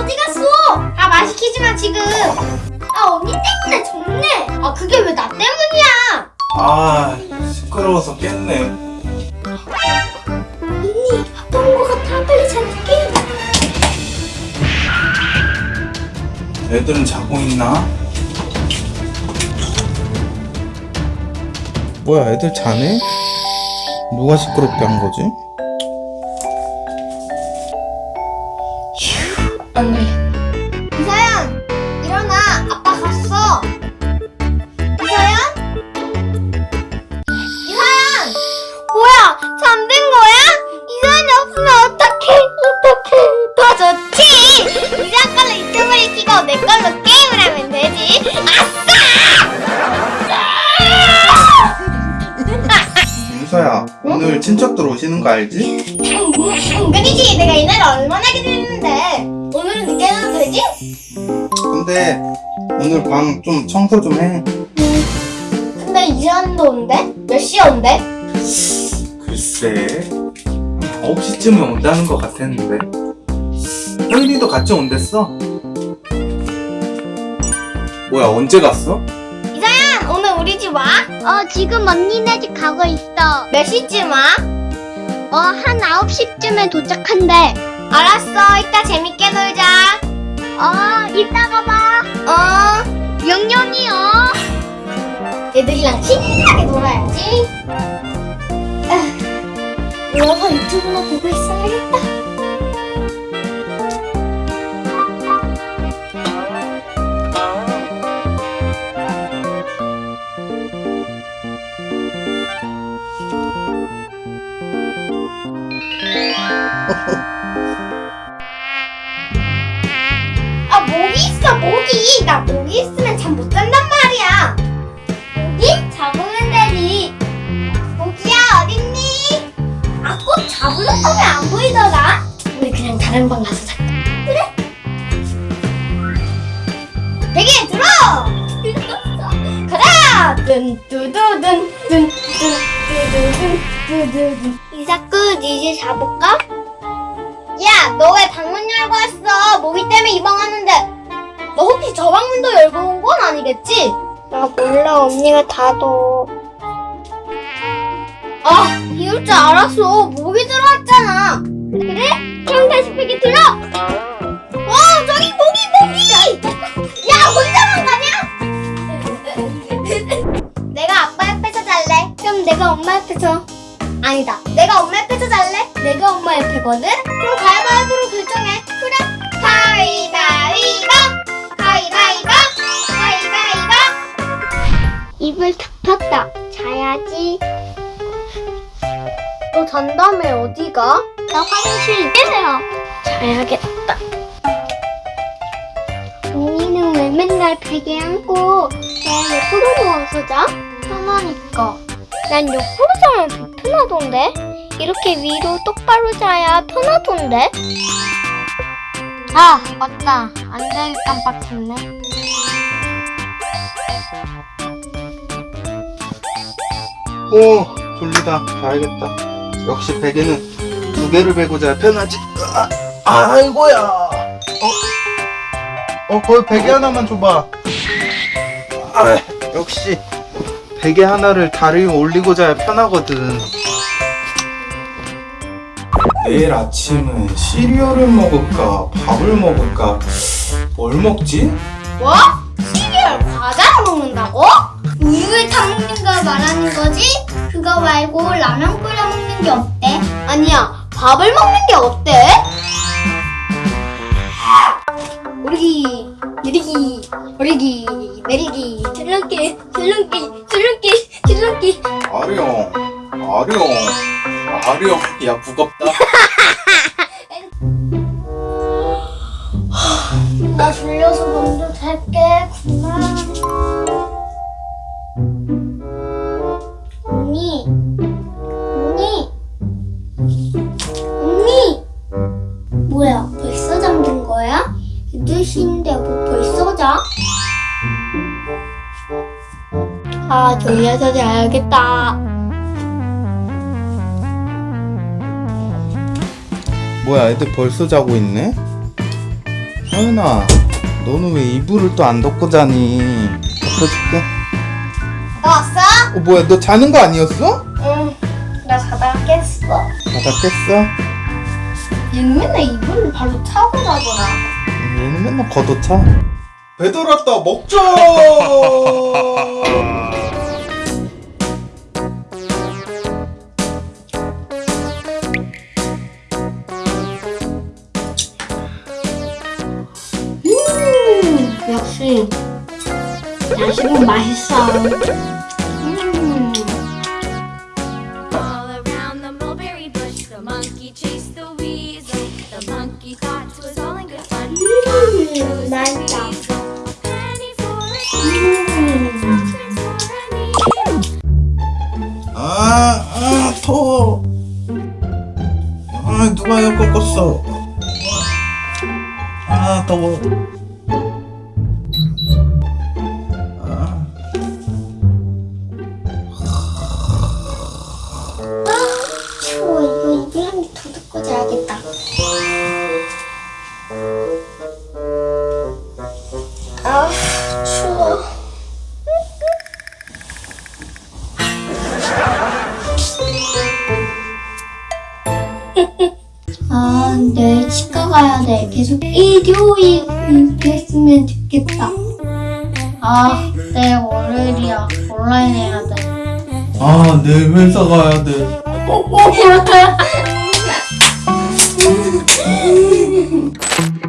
어디 갔어? 아마 지금. 아 언니 때문에 졌네. 아 그게 왜 나 때문이야? 아 시끄러워서 깼네 언니 온것 같아. 빨리 잘게. 애들은 자고 있나? 뭐야 애들 자네? 누가 시끄럽게 한 거지? 안 돼. 이사연 일어나. 아빠 갔어. 이사연? 이사연! 뭐야? 잠든 거야? 이사연이 없으면 어떡해? 어떡해? 더 좋지. 이사연 걸로 유튜브를 키고 내 걸로 게임을 하면 되지. 윤서야 오늘 친척들 오시는 거 알지? 당근이지. 내가 이 나라 얼마나 기다렸 근데 오늘 방 좀 청소 좀 해 근데 이사연도 온대? 몇 시에 온대? 글쎄 9시쯤에 온다는 것 같았는데 혜린이도 같이 온댔어 뭐야 언제 갔어? 이사연 오늘 우리 집 와? 어, 지금 언니네 집 가고 있어. 몇 시쯤 와? 어, 한 9시쯤에 도착한대. 알았어 이따 재밌게 놀자 어, 이따가 봐. 어 영영이요. 애들이랑 신나게 놀아야지 아, 누워서 유튜브나 보고 있어야겠다 모기 나 모기 있으면 잠 못 잔단 말이야 모기 잡으면 되지 모기야 어딨니? 아꼭 잡으려고 하면 안 보이더라 우리 그냥 다른 방 가서 잘까 그래 베개 들어 가자 든뚜두든 든뚜두두든 두두든 이사쿠 이제 자볼까? 야, 너 왜 방문 열고 왔어? 모기 때문에 이방 왔는데. 너 혹시 저 방문도 열고 온 건 아니겠지? 나 몰라, 언니가 닫어. 아, 이럴 줄 알았어. 모기 들어왔잖아. 그래? 그럼 다시 베개 들어. 어, 저기 모기, 모기! 야, 혼자만 가냐? 내가 아빠 옆에서 잘래. 그럼 내가 엄마 옆에서. 아니다. 내가 엄마 옆에서 잘래? 내가 엄마 옆에거든? 그럼 가위바위보로 결정해. 그래. 가위 너 잔다음에 어디 가? 나 화장실 깨세요. 자야겠다. 언니는 왜 맨날 베개 안고 내 옆으로 누워서 자? 편하니까. 난 옆으로 자면 불편하던데? 이렇게 위로 똑바로 자야 편하던데? 아, 맞다. 안될 깜빡했네. 오 졸리다 자야겠다 역시 베개는 두 개를 베고 자야 편하지 아, 아이고야 어? 어 거기 베개 하나만 줘봐 아 역시 베개 하나를 다리 위에 올리고 자야 편하거든 내일 아침은 시리얼을 먹을까 밥을 먹을까 뭘 먹지? 뭐? 시리얼 과자를 먹는다고? 우유에 타 먹는 거 말하는 거지? 그거 말고 라면 끓여 먹는 게 어때? 아니야, 밥을 먹는 게 어때? 오르기, 내리기, 오르기, 내리기, 줄넘기, 줄넘기, 줄넘기, 줄넘기. 아령 아령 아령 야 무겁다 나 졸려서 먼저 잘게. 언 8시인데 뭐 벌써 자? 아, 졸려서 자야겠다. 뭐야 애들 벌써 자고 있네? 하윤아 너는 왜 이불을 또 안 덮고 자니 덮어줄게 너 왔어? 어 뭐야 너 자는 거 아니었어? 응, 나 자다가 깼어. 자다 깼어? 얘는 맨날 이불을 발로 차고 자더라. 얘는 맨날 걷어차? 배달 왔다 먹자! 음, 역시. 야식은 맛있어. 아, 아, 더워. 아, 누가 이거 꺾었어? 아, 더워. 아, 추워. 이거 이불 한개더 덮고 자야겠다. 아, 이어가야 돼. 계속 일요일 됐으면 좋겠다. 아, 내 월요일이야. 온라인 해야 돼. 아, 내일 회사 가야 돼.